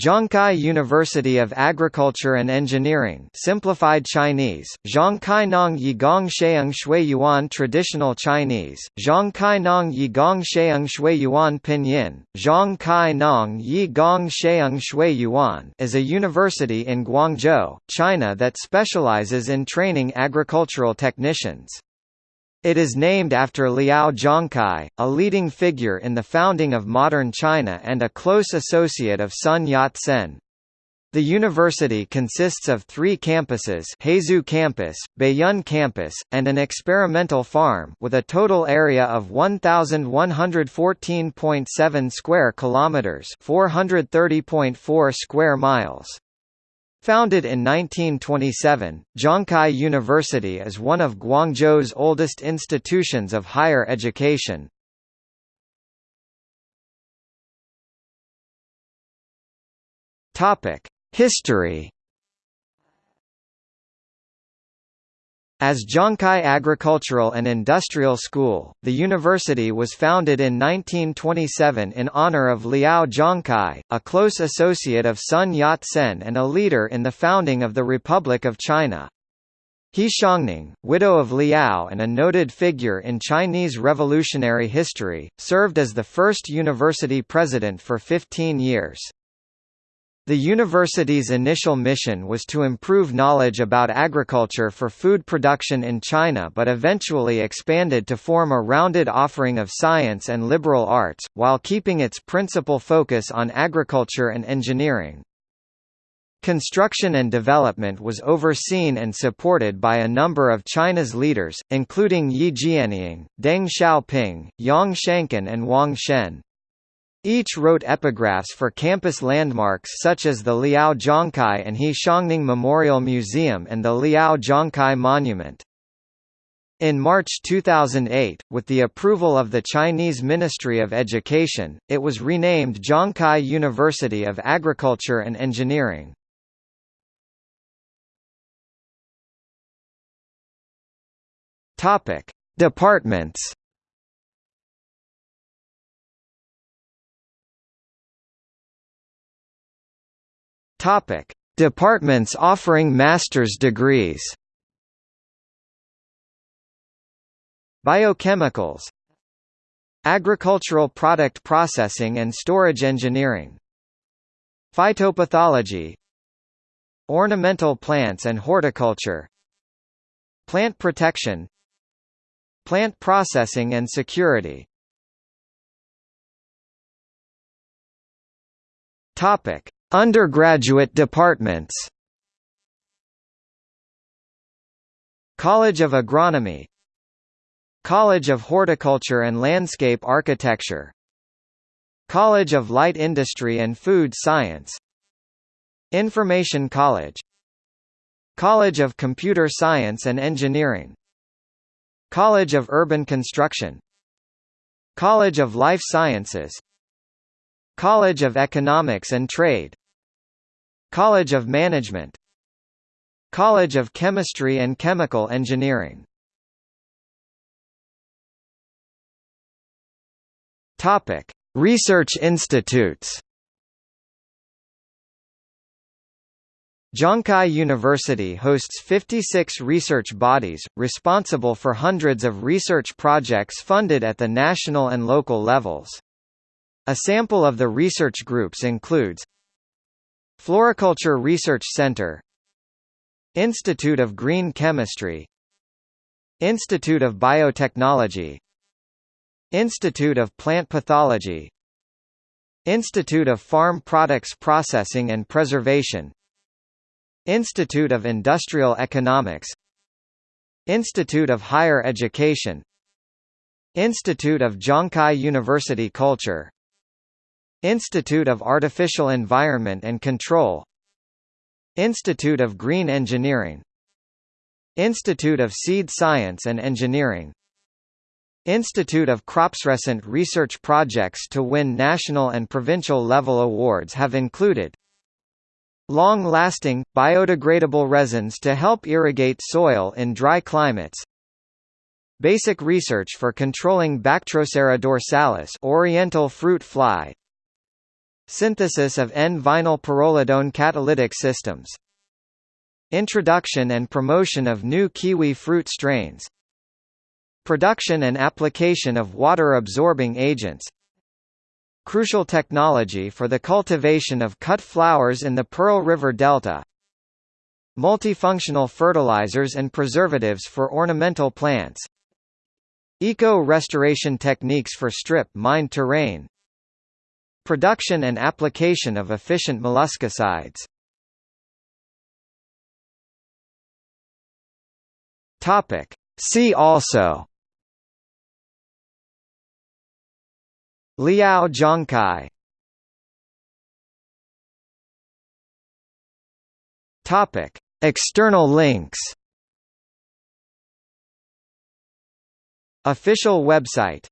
Zhongkai University of Agriculture and Engineering Simplified Chinese, Zhongkai Yigong Sheung Shui Yuan Traditional Chinese, Zhongkai Yigong Sheung Shui Yuan Pinyin, Zhongkai Yigong Sheung Shui Yuan is a university in Guangzhou, China that specializes in training agricultural technicians. It is named after Liao Zhongkai, a leading figure in the founding of modern China and a close associate of Sun Yat-sen. The university consists of three campuses Haizhu Campus, Baiyun Campus, and an experimental farm with a total area of 1,114.7 square kilometers 430.4 square miles. Founded in 1927, Zhongkai University is one of Guangzhou's oldest institutions of higher education. History As Zhongkai Agricultural and Industrial School, the university was founded in 1927 in honor of Liao Zhongkai, a close associate of Sun Yat-sen and a leader in the founding of the Republic of China. He Xiangning, widow of Liao and a noted figure in Chinese revolutionary history, served as the first university president for 15 years. The university's initial mission was to improve knowledge about agriculture for food production in China but eventually expanded to form a rounded offering of science and liberal arts, while keeping its principal focus on agriculture and engineering. Construction and development was overseen and supported by a number of China's leaders, including Ye Jianying, Deng Xiaoping, Yang Shangkun and Wang Zhen. Each wrote epigraphs for campus landmarks such as the Liao Zhongkai and He Xiangning Memorial Museum and the Liao Zhongkai Monument. In March 2008, with the approval of the Chinese Ministry of Education, it was renamed Zhongkai University of Agriculture and Engineering. Departments Topic: Departments offering master's degrees. Biochemicals. Agricultural product processing and storage engineering. Phytopathology. Ornamental plants and horticulture. Plant protection. Plant processing and security. Topic Undergraduate departments. College of Agronomy. College of Horticulture and Landscape Architecture. College of Light Industry and Food Science. Information College. College of Computer Science and Engineering. College of Urban Construction. College of Life Sciences. College of Economics and Trade College of Management College of Chemistry and Chemical Engineering Topic: Research institutes. Zhongkai University hosts 56 research bodies, responsible for hundreds of research projects funded at the national and local levels. A sample of the research groups includes Floriculture Research Center Institute of Green Chemistry Institute of Biotechnology Institute of Plant Pathology Institute of Farm Products Processing and Preservation Institute of Industrial Economics Institute of Higher Education Institute of Zhongkai University Culture Institute of Artificial Environment and Control Institute of Green Engineering Institute of Seed Science and Engineering Institute of Crops recent research projects to win national and provincial level awards have included Long-lasting, biodegradable resins to help irrigate soil in dry climates Basic research for controlling Bactrocera dorsalis oriental fruit fly Synthesis of N-vinyl pyrrolidone catalytic systems. Introduction and promotion of new kiwi fruit strains. Production and application of water-absorbing agents. Crucial technology for the cultivation of cut flowers in the Pearl River Delta. Multifunctional fertilizers and preservatives for ornamental plants. Eco-restoration techniques for strip-mined terrain Production and application of efficient molluscicides. Topic. See also. Liao Zhongkai Topic. External links. Official website